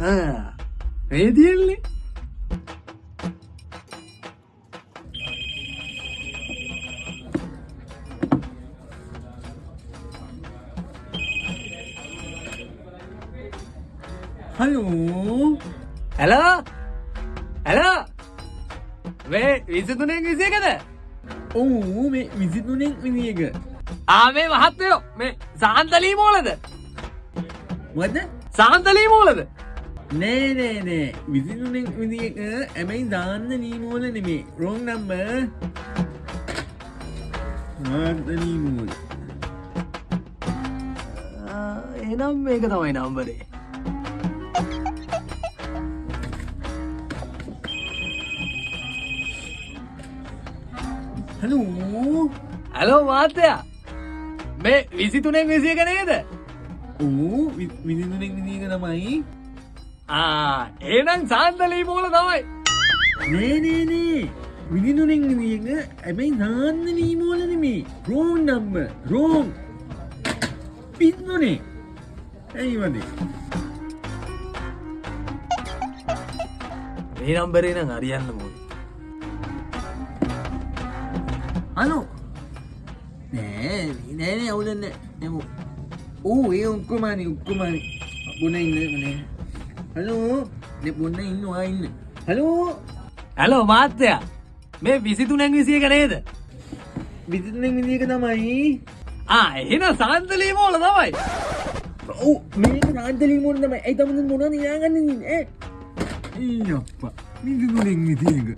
මේ තියෙන්නේ හලෝ ඇලෝ ඇලෝ මේ විසිතුනෙක් විසියකද ඔවු මේ විසිතුනෙක් විදිියක ආමේ මහත්තයෝ මේ සාන්තලී මෝලද වද සාන්තලී මෝලද නෑ නෑ නෑ. විසිතුනෙක් විදිියක ඇමයි දාන්න නීමෝල නෙමේ. රෝන් නම්බ ආතනීමූල එනම් මේක තමයි නම්බරේ. හලෝ ඇලෝ මාත්‍යයා මේ විසිතුනෙක් විසියක නේද? ඕ විසිතුනෙක් විදිියක තමයි ආ ඒනම් සාන්තලී මෝල තමයි නේනේනේ විදිනුනෙක් විදිියක ඇබැයි දාන්න නීමෝල නෙමේ රෝන් නම්බ රෝම් පිත්නොනේ ඇයි වදේ මේ නම්බරේ නම් අරියන්න මෝද අනෝ නෑ නෑන අවුලන්න නැම ඕ ඒ උක්කමානි උක්කමානි බොන ඉන්න මනේ හලෝ දෙ බොන්න ඉන්නවා ඉන්න? හලෝ ඇලෝ මාත්‍යයා මේ විසිතුනෙක් විසියක නේද? විසිතුනෙක් විදිියක තමයි. ආ එන සාන්තලී මෝල තමයි. ඔව් මේක රාන්තලී මොන තමයි. ඇයි තමද මොන නියාගන්න ඒ අප්ප විසිතුනෙක් විදිියක